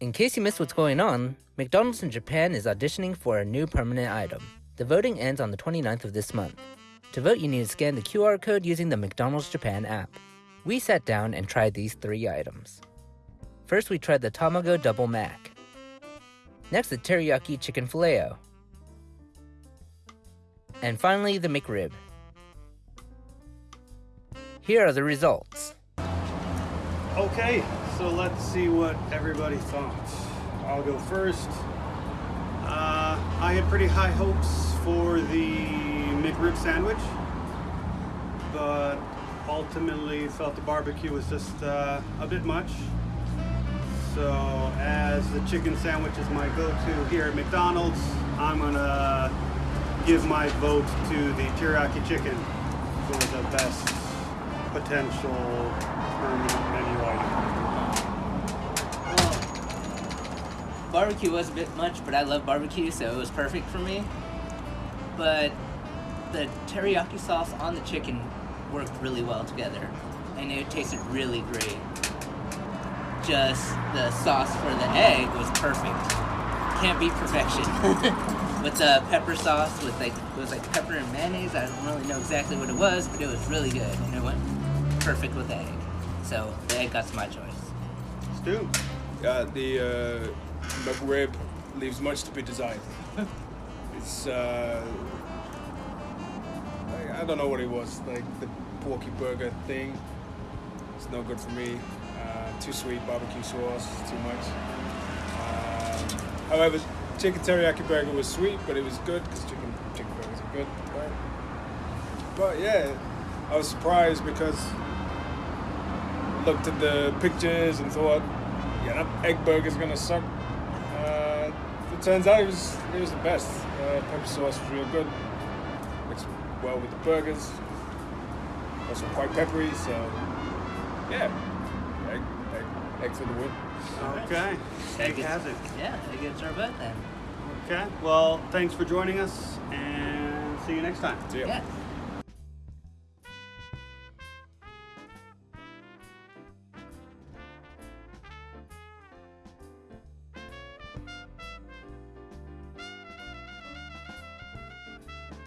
In case you missed what's going on, McDonald's in Japan is auditioning for a new permanent item. The voting ends on the 29th of this month. To vote, you need to scan the QR code using the McDonald's Japan app. We sat down and tried these three items. First, we tried the Tamago Double Mac. Next, the Teriyaki Chicken Filet-O. And finally, the McRib. Here are the results. Okay, so let's see what everybody thought. I'll go first. Uh, I had pretty high hopes for the McRib sandwich, but ultimately felt the barbecue was just uh, a bit much. So, as the chicken sandwich is my go-to here at McDonald's, I'm gonna give my vote to the teriyaki chicken for the best potential permanent menu item. Barbecue was a bit much, but I love barbecue, so it was perfect for me. But the teriyaki sauce on the chicken worked really well together, and it tasted really great. Just the sauce for the egg was perfect. Can't beat perfection. with the pepper sauce, with like it was like pepper and mayonnaise. I don't really know exactly what it was, but it was really good, and it went perfect with the egg. So the egg got my choice. Stu? Yeah, the uh, McRib leaves much to be desired. it's uh, I, I don't know what it was like the porky burger thing. It's no good for me. Uh, too sweet barbecue sauce, too much. Um, however, chicken teriyaki burger was sweet, but it was good because chicken chicken burgers are good. Right? But yeah, I was surprised because looked at the pictures and thought, yeah, that egg burger's gonna suck. Uh, it turns out it was it was the best. Uh, pepper sauce was real good. Mixed well with the burgers. Also quite peppery, so yeah, egg, egg, egg for the win. Okay. Egg has it. Yeah, egg gets our butt then. Okay. Well, thanks for joining us and see you next time. So yeah. Yeah.